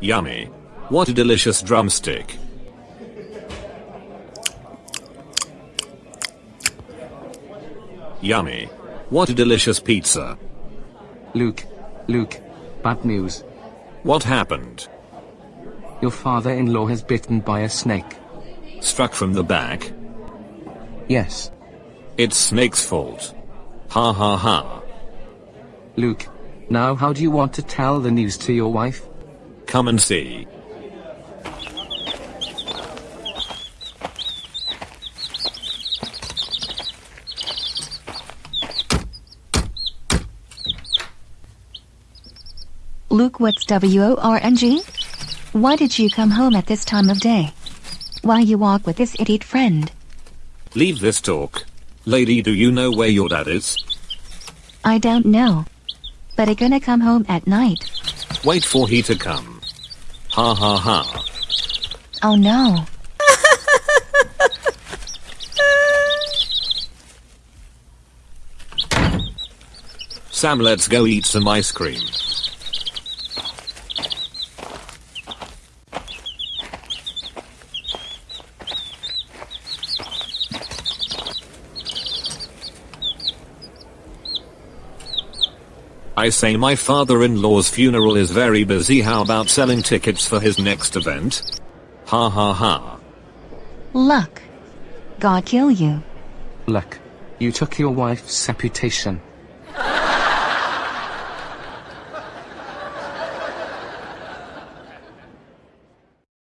Yummy. What a delicious drumstick. Yummy. What a delicious pizza. Luke, Luke, bad news. What happened? Your father-in-law has bitten by a snake. Struck from the back? Yes. It's Snake's fault. Ha ha ha. Luke, now how do you want to tell the news to your wife? Come and see. Luke, what's WORNG? Why did you come home at this time of day? Why you walk with this idiot friend? Leave this talk. Lady, do you know where your dad is? I don't know. But I gonna come home at night. Wait for he to come. Ha ha ha. Oh no. Sam, let's go eat some ice cream. I say my father-in-law's funeral is very busy how about selling tickets for his next event? Ha ha ha. Luck. God kill you. Luck, you took your wife's reputation.